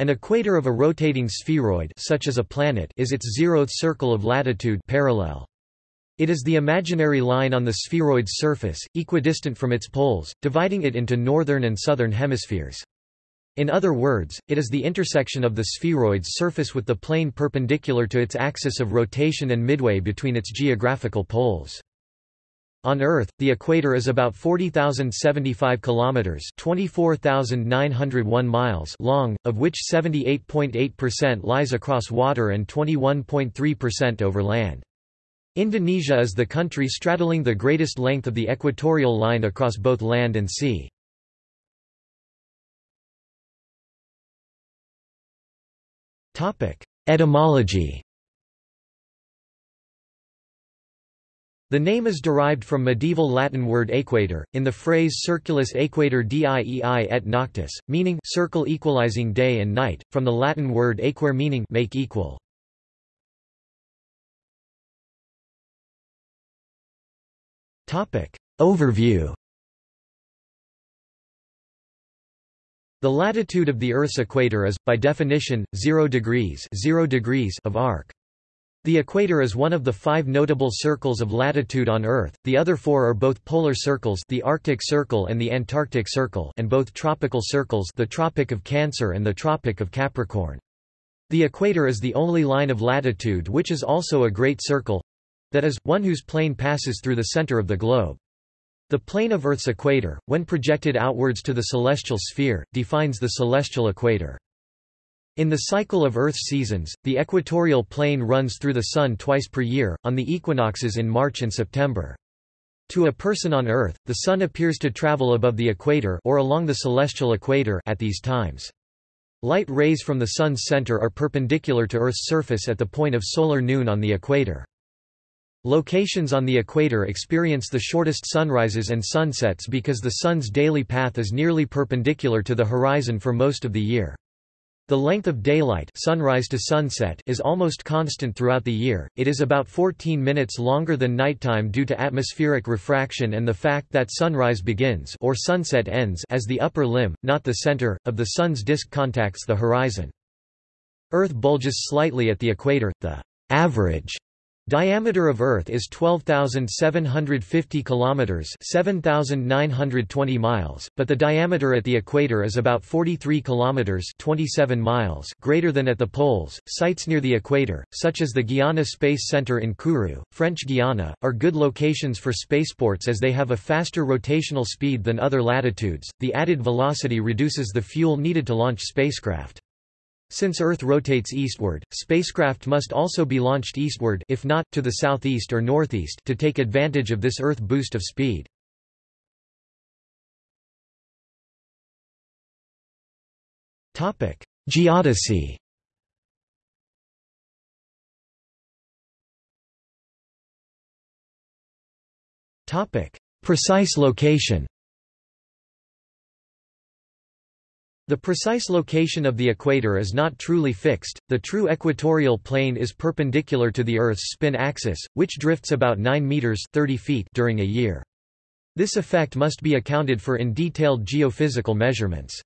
An equator of a rotating spheroid such as a planet is its zeroth circle of latitude parallel. It is the imaginary line on the spheroid's surface, equidistant from its poles, dividing it into northern and southern hemispheres. In other words, it is the intersection of the spheroid's surface with the plane perpendicular to its axis of rotation and midway between its geographical poles. On Earth, the equator is about 40,075 kilometers, 24,901 miles long, of which 78.8% lies across water and 21.3% over land. Indonesia is the country straddling the greatest length of the equatorial line across both land and sea. Topic: Etymology The name is derived from medieval Latin word equator, in the phrase circulus equator diei et noctis, meaning circle equalizing day and night, from the Latin word aequare meaning make equal. Overview The latitude of the Earth's equator is, by definition, 0 degrees, 0 degrees of arc. The equator is one of the five notable circles of latitude on Earth, the other four are both polar circles the Arctic Circle and the Antarctic Circle and both tropical circles the Tropic of Cancer and the Tropic of Capricorn. The equator is the only line of latitude which is also a great circle—that is, one whose plane passes through the center of the globe. The plane of Earth's equator, when projected outwards to the celestial sphere, defines the celestial equator. In the cycle of Earth's seasons, the equatorial plane runs through the Sun twice per year, on the equinoxes in March and September. To a person on Earth, the Sun appears to travel above the equator or along the celestial equator at these times. Light rays from the Sun's center are perpendicular to Earth's surface at the point of solar noon on the equator. Locations on the equator experience the shortest sunrises and sunsets because the Sun's daily path is nearly perpendicular to the horizon for most of the year. The length of daylight sunrise to sunset is almost constant throughout the year, it is about 14 minutes longer than nighttime due to atmospheric refraction and the fact that sunrise begins or sunset ends as the upper limb, not the center, of the Sun's disk contacts the horizon. Earth bulges slightly at the equator, the average Diameter of Earth is 12,750 kilometers, 7,920 miles, but the diameter at the equator is about 43 kilometers, 27 miles, greater than at the poles. Sites near the equator, such as the Guiana Space Center in Kourou, French Guiana, are good locations for spaceports as they have a faster rotational speed than other latitudes. The added velocity reduces the fuel needed to launch spacecraft. Since Earth rotates eastward, spacecraft must also be launched eastward if not, to the southeast or northeast to take advantage of this Earth boost of speed. Geodesy Precise location The precise location of the equator is not truly fixed, the true equatorial plane is perpendicular to the Earth's spin axis, which drifts about 9 meters 30 feet during a year. This effect must be accounted for in detailed geophysical measurements.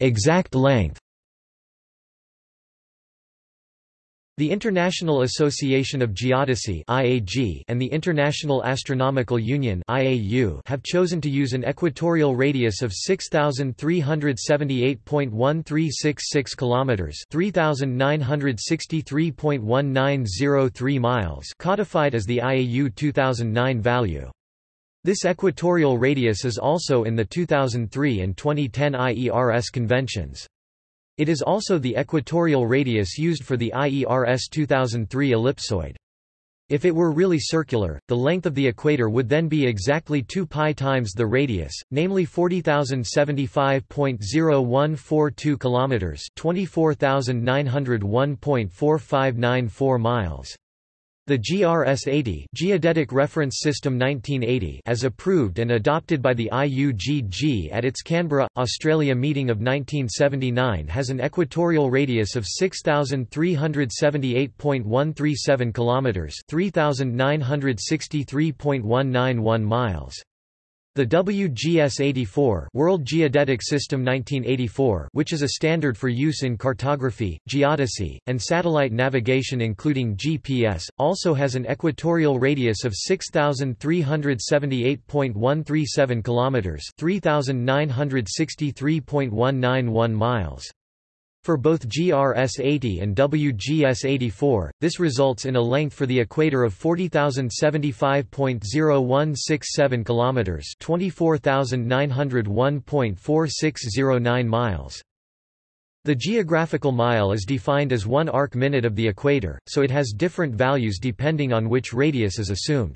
Exact length The International Association of Geodesy (IAG) and the International Astronomical Union (IAU) have chosen to use an equatorial radius of 6378.1366 kilometers, 3963.1903 miles, codified as the IAU 2009 value. This equatorial radius is also in the 2003 and 2010 IERS conventions. It is also the equatorial radius used for the IERS 2003 ellipsoid. If it were really circular, the length of the equator would then be exactly 2 pi times the radius, namely 40,075.0142 kilometers, 24,901.4594 miles. The GRS-80 Geodetic Reference System 1980 as approved and adopted by the IUGG at its Canberra, Australia meeting of 1979 has an equatorial radius of 6378.137 kilometers, 3963.191 miles. The WGS-84 World Geodetic System 1984 which is a standard for use in cartography, geodesy, and satellite navigation including GPS, also has an equatorial radius of 6,378.137 km 3,963.191 miles. For both GRS-80 and WGS-84, this results in a length for the equator of 40,075.0167 km, 24,901.4609 miles. The geographical mile is defined as one arc minute of the equator, so it has different values depending on which radius is assumed.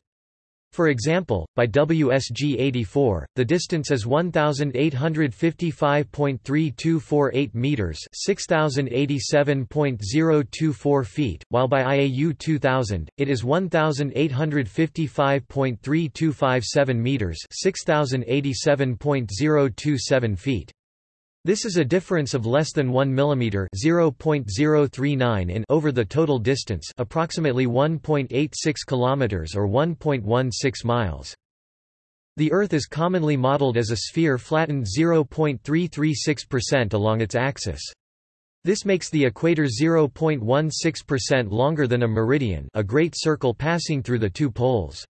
For example, by WGS 84, the distance is 1855.3248 meters, 6087.024 feet, while by IAU 2000, it is 1855.3257 meters, 6087.027 feet. This is a difference of less than 1 mm (0.039 in) over the total distance, approximately 1.86 km or 1.16 miles. The Earth is commonly modeled as a sphere flattened 0.336% along its axis. This makes the equator 0.16% longer than a meridian, a great circle passing through the two poles.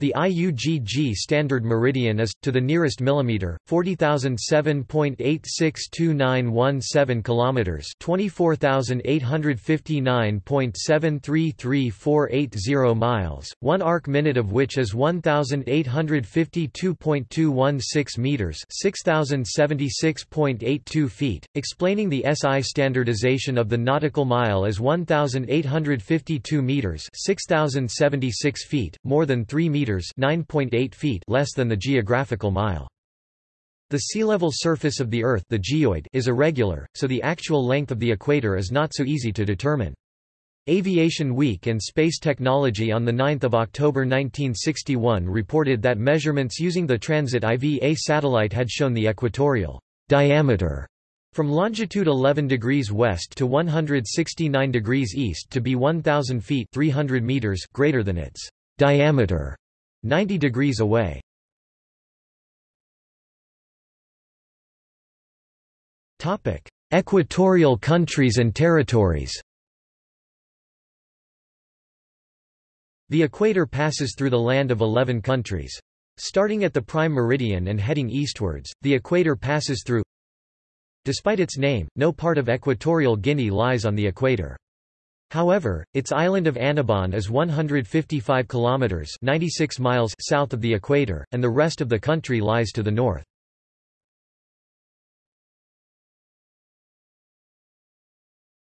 The IUGG standard meridian is, to the nearest millimeter, 40,007.862917 kilometers, 24,859.733480 miles, one arc minute of which is 1,852.216 meters, 6,076.82 feet. Explaining the SI standardization of the nautical mile as 1,852 meters, 6,076 feet, more than 3 meters meters (9.8 feet) less than the geographical mile. The sea level surface of the Earth the geoid is irregular, so the actual length of the equator is not so easy to determine. Aviation Week and Space Technology on 9 October 1961 reported that measurements using the Transit IVA satellite had shown the equatorial diameter from longitude 11 degrees west to 169 degrees east to be 1,000 feet 300 meters greater than its diameter 90 degrees away. Topic: Equatorial countries and territories. The equator passes through the land of 11 countries. Starting at the prime meridian and heading eastwards, the equator passes through Despite its name, no part of Equatorial Guinea lies on the equator. However, its island of Annobon is 155 kilometers (96 miles) south of the equator, and the rest of the country lies to the north.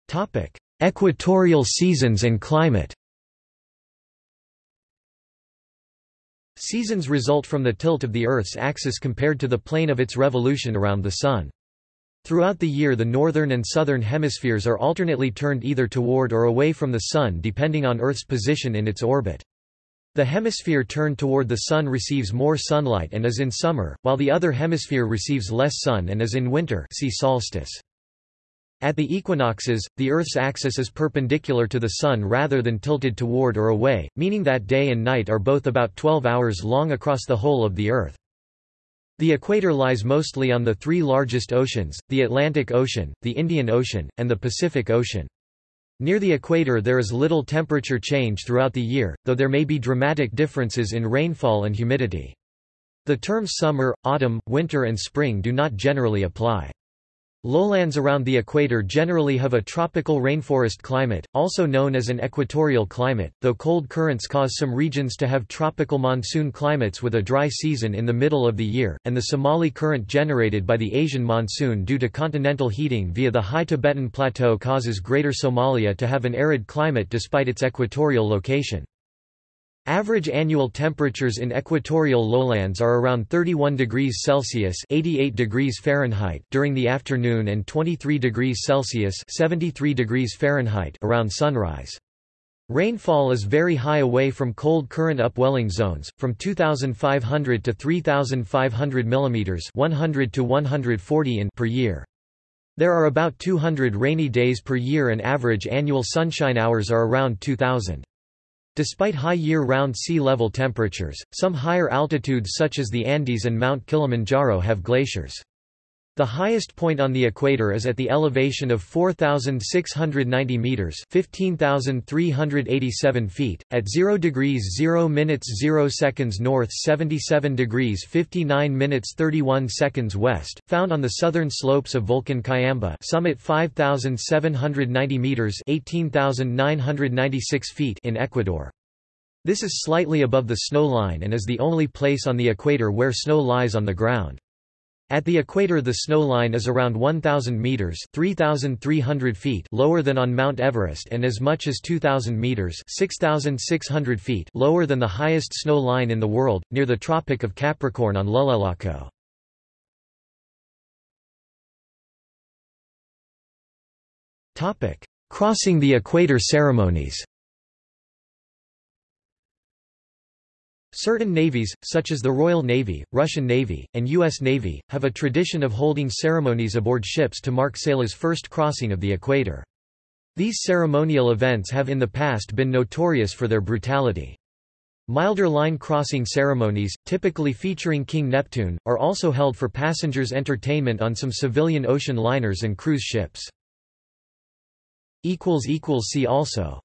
Topic: Equatorial seasons and climate. Seasons result from the tilt of the Earth's axis compared to the plane of its revolution around the Sun. Throughout the year the northern and southern hemispheres are alternately turned either toward or away from the Sun depending on Earth's position in its orbit. The hemisphere turned toward the Sun receives more sunlight and is in summer, while the other hemisphere receives less sun and is in winter see solstice. At the equinoxes, the Earth's axis is perpendicular to the Sun rather than tilted toward or away, meaning that day and night are both about 12 hours long across the whole of the Earth. The equator lies mostly on the three largest oceans, the Atlantic Ocean, the Indian Ocean, and the Pacific Ocean. Near the equator there is little temperature change throughout the year, though there may be dramatic differences in rainfall and humidity. The terms summer, autumn, winter and spring do not generally apply. Lowlands around the equator generally have a tropical rainforest climate, also known as an equatorial climate, though cold currents cause some regions to have tropical monsoon climates with a dry season in the middle of the year, and the Somali current generated by the Asian monsoon due to continental heating via the high Tibetan Plateau causes Greater Somalia to have an arid climate despite its equatorial location. Average annual temperatures in equatorial lowlands are around 31 degrees Celsius (88 degrees Fahrenheit) during the afternoon and 23 degrees Celsius (73 degrees Fahrenheit) around sunrise. Rainfall is very high away from cold current upwelling zones, from 2,500 to 3,500 mm 100 to 140 in per year. There are about 200 rainy days per year and average annual sunshine hours are around 2,000. Despite high year-round sea level temperatures, some higher altitudes such as the Andes and Mount Kilimanjaro have glaciers. The highest point on the equator is at the elevation of 4,690 meters (15,387 feet) at 0 degrees 0 minutes 0 seconds north, 77 degrees 59 minutes 31 seconds west, found on the southern slopes of Volcan Cayambe, summit 5,790 meters (18,996 feet) in Ecuador. This is slightly above the snow line and is the only place on the equator where snow lies on the ground. At the equator the snow line is around 1,000 meters 3,300 feet lower than on Mount Everest and as much as 2,000 meters 6,600 feet lower than the highest snow line in the world, near the Tropic of Capricorn on Llullaillaco. Crossing the equator ceremonies Certain navies, such as the Royal Navy, Russian Navy, and U.S. Navy, have a tradition of holding ceremonies aboard ships to mark sailors' first crossing of the equator. These ceremonial events have in the past been notorious for their brutality. Milder line crossing ceremonies, typically featuring King Neptune, are also held for passengers' entertainment on some civilian ocean liners and cruise ships. See also